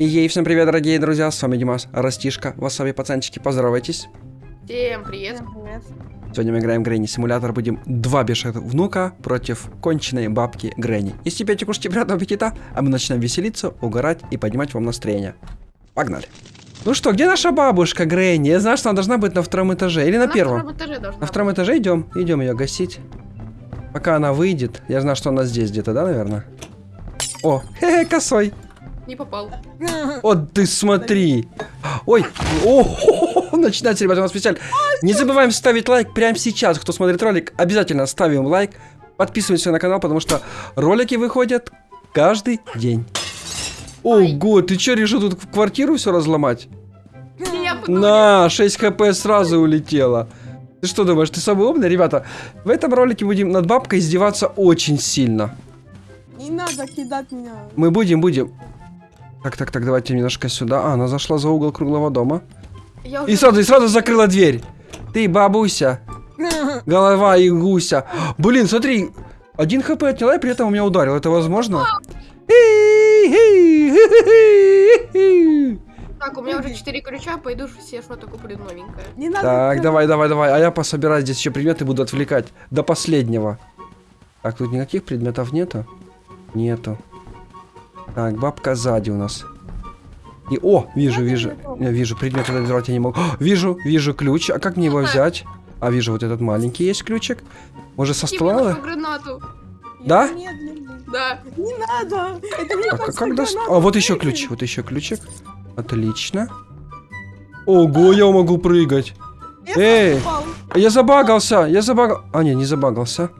И ей всем привет, дорогие друзья, с вами Димас, Растишка, васаби, пацанчики, поздоровайтесь. Всем привет. Всем привет. Сегодня мы играем в Грэнни Симулятор, будем два бешеных внука против конченной бабки Грэнни. Из тебя кушайте приятного аппетита, а мы начинаем веселиться, угорать и поднимать вам настроение. Погнали. Ну что, где наша бабушка Грэнни? Я знаю, что она должна быть на втором этаже или на, На первом. втором этаже должна На втором этаже идем, идем ее гасить. Пока она выйдет, я знаю, что она здесь где-то, да, наверное? О, хе-хе, косой. Не попал. Вот ты смотри. Ой, о, начинается, ребята, у нас специально. Не забываем ставить лайк прямо сейчас, кто смотрит ролик. Обязательно ставим лайк, подписываемся на канал, потому что ролики выходят каждый день. Ого, ты что, решил тут квартиру все разломать? На, 6 хп сразу улетело. Ты что думаешь, ты самый умный? Ребята, в этом ролике будем над бабкой издеваться очень сильно. Не надо кидать меня. Мы будем, будем. Так, так, так, давайте немножко сюда. А, она зашла за угол круглого дома. Я И уже... сразу, и сразу закрыла дверь. Ты, бабуся, голова и гуся. Блин, смотри, один хп отняла и при этом у меня ударил. Это возможно? Так, у меня уже 4 ключа, пойду все что-то куплю новенькое. Не надо. Так, давай, давай, давай. А я пособираю здесь еще предметы, буду отвлекать. До последнего. Так, тут никаких предметов нету? Нету. Так, бабка сзади у нас. И, о, вижу, вижу. Я вижу, предмет взорвать я не могу. О, вижу, вижу ключ. А как мне его взять? А, вижу, вот этот маленький есть ключик. Может, со стола? гранату. Да? Да. Не надо. Это не А как, как даст- А, вот еще ключ, вот еще ключик. Отлично. Ого, я могу прыгать. Я Эй! попал. Я забагался, я забагал... А, не, не забагался.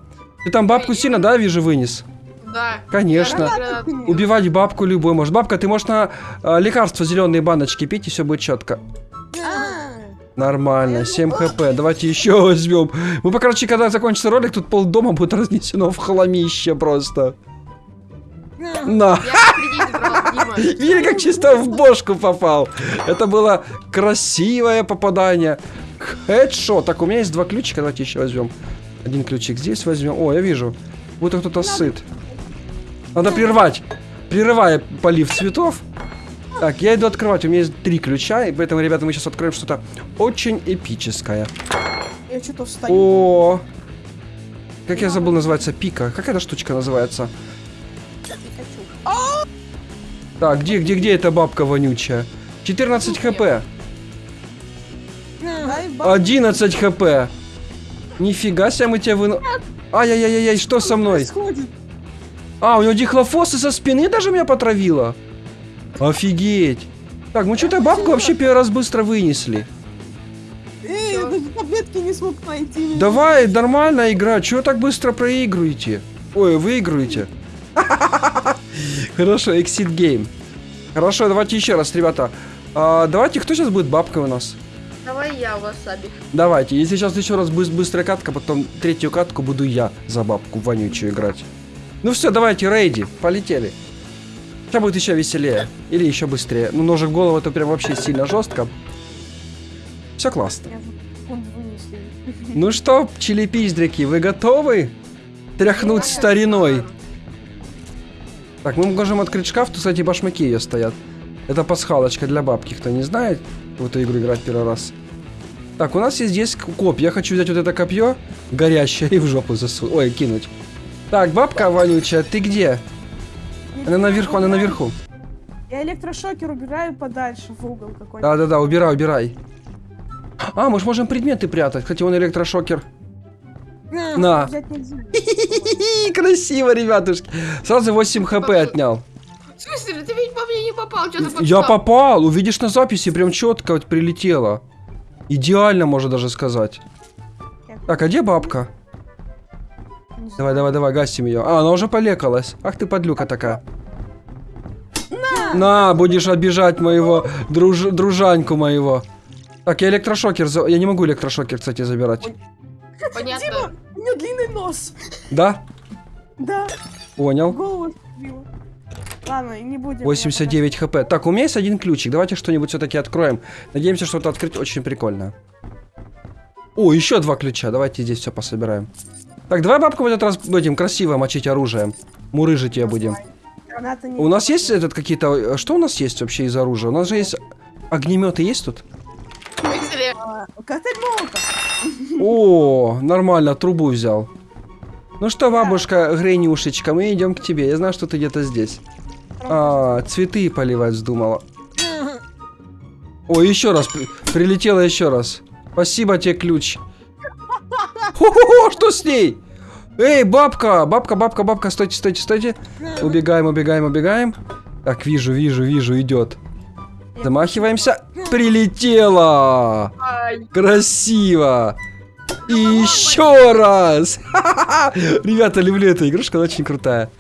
Ты там бабку сильно, да, вижу, вынес? Да. Конечно. Кинь. Убивать бабку любой может. Бабка, ты можешь на а, лекарства зеленые баночки пить, и все будет четко. Нормально, 7 хп. Давайте еще возьмем. Мы, по короче, когда закончится ролик, тут пол дома будет разнесено в хламище просто. На. Видели, как чисто в бошку попал? Это было красивое попадание. Хедшот. Так, у меня есть два ключика, давайте еще возьмем. Один ключик здесь возьмем. О, я вижу. Будто кто-то сыт. Надо прервать. Прерывая полив цветов. Так, я иду открывать. У меня есть три ключа, и поэтому, ребята, мы сейчас откроем что-то очень эпическое. Я что-то встаю. О, как я забыл, называется пика. Как эта штучка называется? Так, где, где, где эта бабка вонючая? 14 хп. Дай баб- 11 хп. Нифига себе мы тебя выну... Ай-яй-яй-яй, что со мной? происходит? А, у него дихлофосы со спины даже меня потравило. Офигеть. Так, мы что-то бабку вообще первый раз быстро вынесли. Эй, я даже таблетки не смог найти. Давай, нормальная игра. Чего так быстро проигрываете? Ой, выигрываете. Хорошо, exit game. Хорошо, давайте еще раз, ребята. А, давайте, кто сейчас будет бабкой у нас? Давай я васаби. Давайте, если сейчас еще раз быс- быстрая катка, потом третью катку буду я за бабку вонючую играть. Ну все, давайте, рейди, полетели. Сейчас будет еще веселее. Или еще быстрее. Ну, ножик в голову это прям вообще сильно жестко. Все классно. Ну что, чили-пиздрики, вы готовы? Тряхнуть стариной. Так, мы можем открыть шкаф, тут, кстати, башмаки ее стоят. Это пасхалочка для бабки, кто не знает, в эту игру играть первый раз. Так, у нас есть здесь копье. Я хочу взять вот это копье, горящее, и в жопу засунуть. Ой, кинуть. Так, бабка вонючая, ты где? Она наверху, она наверху. Я электрошокер убираю подальше в угол какой-то. Да-да-да, убирай, убирай. А, мы же можем предметы прятать, хотя он электрошокер. на. Красиво, ребятушки. Сразу 8 хп отнял. В смысле, ты ведь по мне не попал, что ты Я попал, увидишь на записи, прям четко вот прилетело. Идеально, можно даже сказать. Так, а где бабка? Давай, давай, давай, гасим ее. А, она уже полекалась. Ах ты подлюка такая. На, будешь обижать моего друж- дружаньку моего. Так, я электрошокер, за- я не могу электрошокер, кстати, забирать. Понятно. Дима, у нее длинный нос. Да? Да, Понял. голову. Ладно, не будем. 89 хп. Так, у меня есть один ключик. Давайте что-нибудь все-таки откроем. Надеемся, что-то открыть очень прикольно. О, еще два ключа. Давайте здесь все пособираем. Так, давай бабку в этот раз будем красиво мочить оружием. Мурыжить ее будем. У нас есть этот какие-то... Что у нас есть вообще из оружия? У нас же есть... Огнеметы есть тут? О, нормально, трубу взял. Ну что, бабушка Гренюшечка, мы идем к тебе. Я знаю, что ты где-то здесь. А, цветы поливать вздумала. О, еще раз. при- Прилетела еще раз. Спасибо тебе, ключ. Хо-хо-хо, что с ней? Эй, бабка, бабка, бабка, бабка, стойте, стойте, стойте. Убегаем, убегаем, убегаем. Так, вижу, вижу, вижу, идет. Замахиваемся. Прилетела! Красиво! И еще раз! Ребята, люблю эту игрушку, она очень крутая.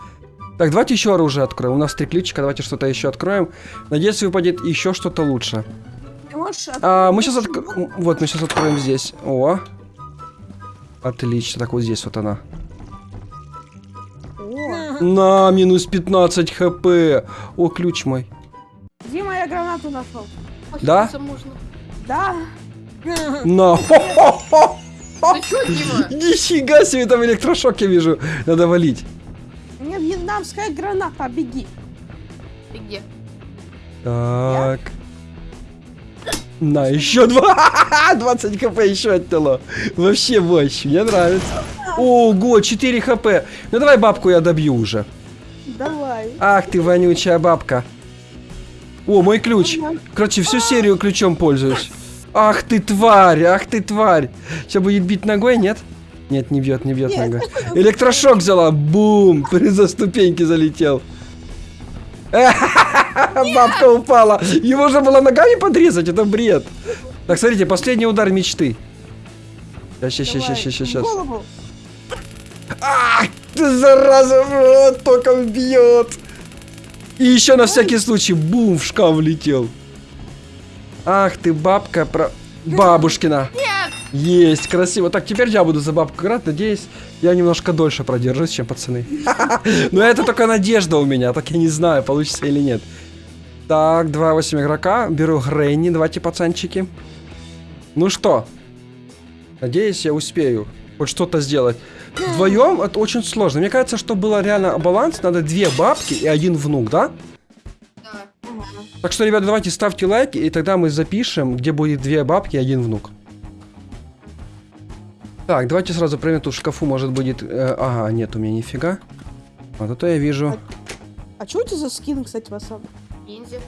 Так, давайте еще оружие откроем. У нас три ключика, давайте что-то еще откроем. Надеюсь, выпадет еще что-то лучше. А, мы сейчас больше отк... Вот, мы сейчас откроем здесь. О. Отлично, так вот здесь вот она. О, На, минус 15 хп. О, ключ мой. Дима, я гранату нашел. Да? Да. На. Ты Дима? Нифига себе, там электрошок я вижу. Надо валить. Мне вьетнамская граната, беги. Ты где? Так. На, еще два. 20 хп еще оттяло. Вообще мощь, мне нравится. Ого, 4 хп. Ну давай бабку я добью уже. Давай. Ах ты вонючая бабка. О, мой ключ. Короче, всю серию ключом пользуюсь. Ах ты тварь, ах ты тварь. Сейчас будет бить ногой, нет? Нет, не бьет, не бьет Нет. ногой. Электрошок взяла, бум, за ступеньки залетел. Бабка упала. Его же было ногами подрезать, это бред. Так, смотрите, последний удар мечты. Сейчас, сейчас, сейчас, сейчас, сейчас. ты зараза, током бьет. И еще на всякий случай, бум, в шкаф влетел. Ах ты, бабка про... Бабушкина. Нет! Есть, красиво. Так, теперь я буду за бабку играть. Надеюсь, я немножко дольше продержусь, чем пацаны. Но это только надежда у меня, так я не знаю, получится или нет. Так, 2-8 игрока. Беру Гренни, давайте, пацанчики. Ну что? Надеюсь, я успею хоть что-то сделать. Вдвоем это очень сложно. Мне кажется, что было реально баланс. Надо две бабки и один внук, да? Да. Так что, ребята, давайте ставьте лайки, и тогда мы запишем, где будет две бабки и один внук. Так, давайте сразу проверим, тут в шкафу может будет... э, ага, нет у меня нифига. Вот это я вижу. А что у тебя за скин, кстати, васаб? Ниндзя.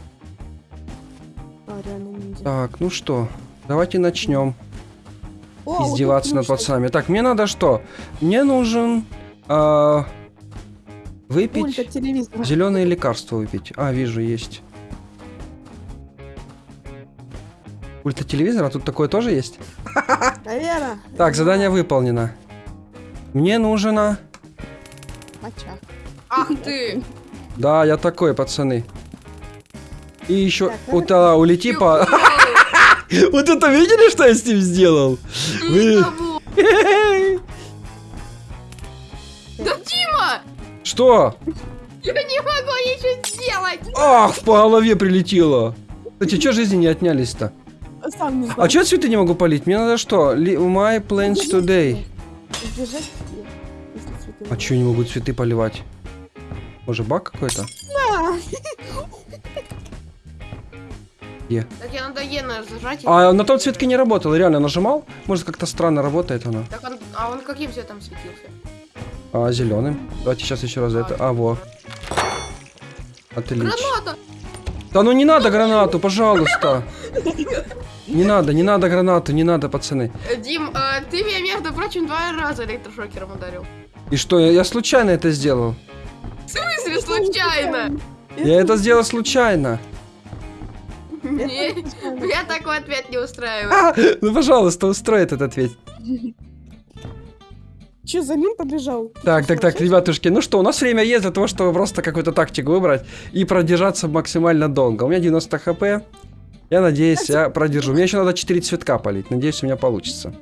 А, реально ниндзя. Так, ну что, давайте начнем О, издеваться над пацанами. Так, мне надо что? Мне нужен... кстати. выпить... Зеленые лекарства выпить. А, вижу, есть. Пульт от телевизора, а тут такое тоже есть? Наверное. Так, задание выполнено. Мне нужно... Моча. Ах ты! Да, я такой, пацаны. И еще... Так, Вот, а, улети по... Вот это видели, что я с ним сделал? Да Дима! Что? Я не могу ничего сделать! Ах, по голове прилетело. Кстати, что жизни не отнялись-то? А что цветы не могу полить? Мне надо что? My plans today. А что я не могу цветы поливать? Может, баг какой-то? А, Так я надо Е А на том цветке не работало, реально нажимал? Может, как-то странно работает она. Так он, а он каким цветом светился? А, зеленым. Давайте сейчас еще раз это. А, во. Отлично. Граната! Да ну не надо гранату, пожалуйста. Не надо, не надо гранату, не надо, пацаны. Дим, э, ты меня, между прочим, два раза электрошокером ударил. И что, я, я случайно это сделал? В смысле случайно? Я это сделал случайно. Не, Меня такой ответ не устраивает. А, ну, пожалуйста, устрой этот ответ. Че, за ним побежал? Так, так, так, ребятушки, ну что, у нас время есть для того, чтобы просто какую-то тактику выбрать и продержаться максимально долго. У меня 90 хп. Я надеюсь, я продержу. Мне еще надо 4 цветка полить. Надеюсь, у меня получится.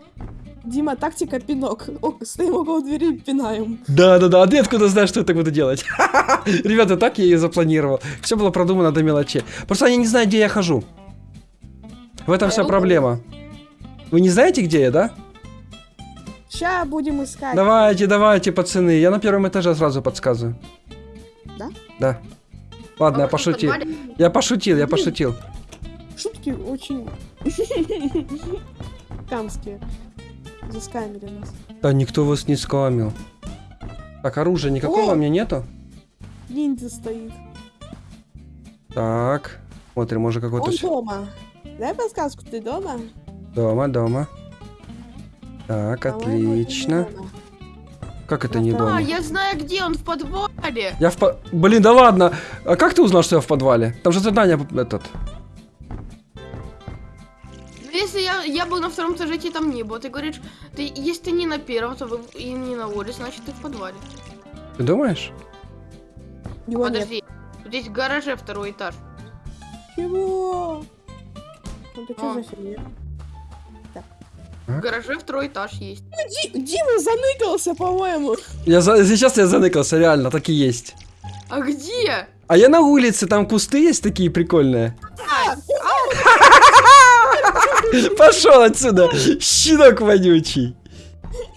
Дима, тактика пинок. О, стоим около двери и пинаем. Да, да, да. А ты откуда знаешь, что я так буду делать? Ребята, так я и запланировал. Все было продумано до мелочей. Просто они не знают, где я хожу. В этом вся проблема. Вы не знаете, где я, да? Ща будем искать. Давайте, давайте, пацаны. Я на первом этаже сразу подсказываю. Да? Да. Ладно, я Может, в пошутил. Я пошутил, я пошутил. Шутки очень... Камские. Заскамили нас. Да никто вас не скамил. Так, оружия никакого О! у меня нету? Ниндзя стоит. Так. Смотрим, может какой-то... Он дома. Дай подсказку, ты дома? Дома, дома. Так, это отлично. не. Как это не А, А, дома? я знаю, где он в подвале. Я в по... Блин, да ладно. А как ты узнал, что я в подвале? Там же задание этот. Я, был на втором этаже, тебе там не было. Ты говоришь, ты, если ты не на первом, то вы, и не на улице, значит ты в подвале. Ты думаешь? Его нет. Подожди, тут есть в гараже второй этаж. Чего? Это что А. за фигня? В гараже второй этаж есть. Ди- Дима заныкался, по-моему. Я за... Сейчас я заныкался, реально, так и есть. А где? А я на улице, там кусты есть такие прикольные. Пошел отсюда, щенок вонючий.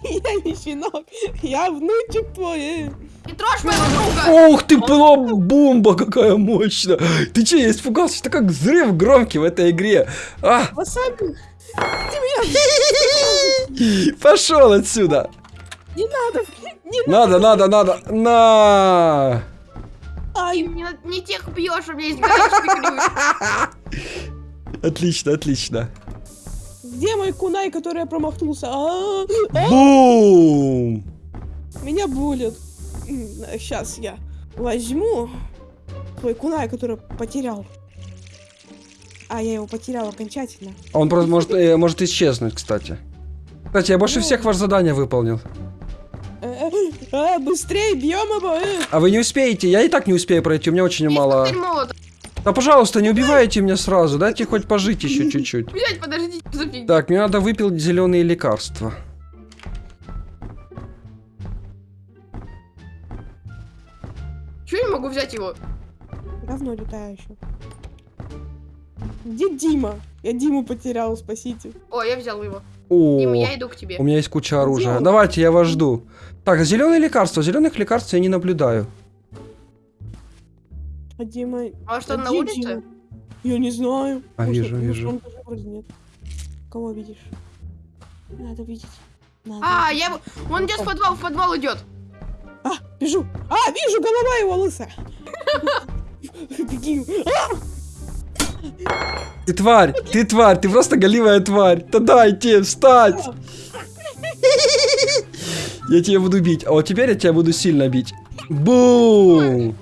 Я не щенок, я внучек твой. не трожь моего друга! Ух ты, была бомба какая мощная. Ты че, я испугался, что как взрыв громкий в этой игре. А, Васаби, ты меня пошел отсюда. не надо, не Надо, надо, надо. На. Ты Ай, не, на- не тех бьешь, у меня есть. Отлично, отлично. Где мой кунай, который я промахнулся? А, а, Бум. Меня булят. Сейчас я возьму твой кунай, который потерял. А, я его потерял окончательно. А Он просто может, э, может исчезнуть, кстати. Кстати, я больше Ну. всех ваше задание выполнил. Э, э, а, быстрее бьем его. А вы не успеете, я и так не успею пройти, у меня очень мало. Да пожалуйста, не убивайте меня сразу, дайте хоть пожить еще чуть-чуть. Блять, подождите, что за фигня? Так, мне надо выпить зеленые лекарства. Чего я не могу взять его? Говно летающее. Где Дима? Я Диму потерял, спасите. О, я взял его. О, Дима, я иду к тебе. у меня есть куча оружия. он? Давайте, я вас жду. Так, зеленые лекарства. Зеленых лекарств я не наблюдаю. А Дима... А что, а на улице? Дима? Я не знаю. А, Может, вижу, вижу. он тоже вроде нет. Кого видишь? Надо видеть. Надо. А, я его... Он идет в подвал, в подвал идет. А, бежу. А, вижу, голова его лысая. Беги. А, Ты тварь, ты тварь, ты просто голивая тварь. Да дайте встать. Я тебя буду бить. А вот теперь я тебя буду сильно бить. Бум!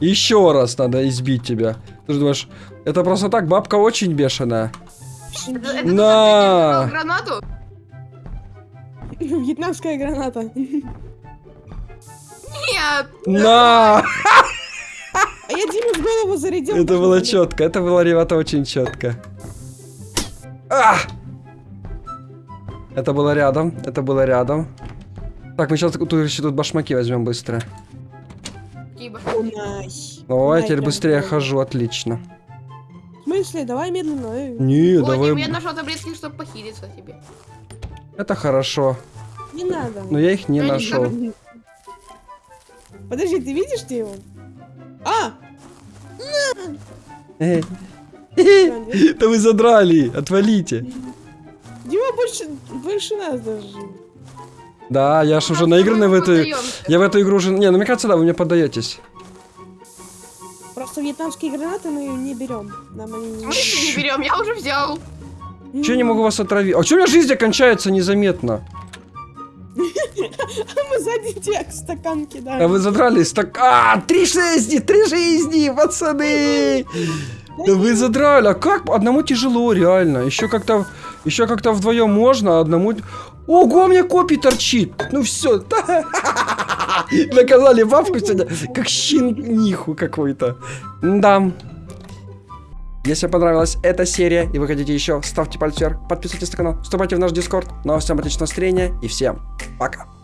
Еще раз надо избить тебя. Ты же думаешь, это просто так, бабка очень бешеная. Это, На! гранату? Вьетнамская граната. Нет. На! А я Диме в голову зарядил. Это было четко, это было, ребята, очень четко. А! Это было рядом, это было рядом. Так, мы сейчас тут, тут башмаки возьмем быстро. Киба. Кунай. О, я Кунай теперь быстрее голову. хожу, отлично. В смысле? Давай медленно. э. Не, О, давай. Я нашел таблетки, чтобы похилиться тебе. Это хорошо. Не надо. Но я их не Я не нашел. Подожди, ты видишь ты его? А! Эй. Да вы задрали, отвалите. Дима больше, больше нас даже. Да, я ж уже наигранный в эту... Я в эту игру уже... Не, ну мне кажется, да, вы мне поддаетесь. Просто вьетнамские гранаты мы не берем. Нам они не Мы их не берем, я уже взял. Че я не могу вас отравить? А че у меня жизнь кончается незаметно? Мы сзади тебя стакан А кидаем. вы задрались так... А, три жизни, три жизни, пацаны! Да вы задрали, а как? Одному тяжело, реально. Еще как-то... Еще как-то вдвоем можно, а одному... Ого, у меня копий торчит! Ну все, Наказали бабку сегодня, как щениху какой-то. Да. Если понравилась эта серия и вы хотите еще, ставьте палец вверх, подписывайтесь на канал, вступайте в наш дискорд. Ну а всем отличного настроения и всем пока.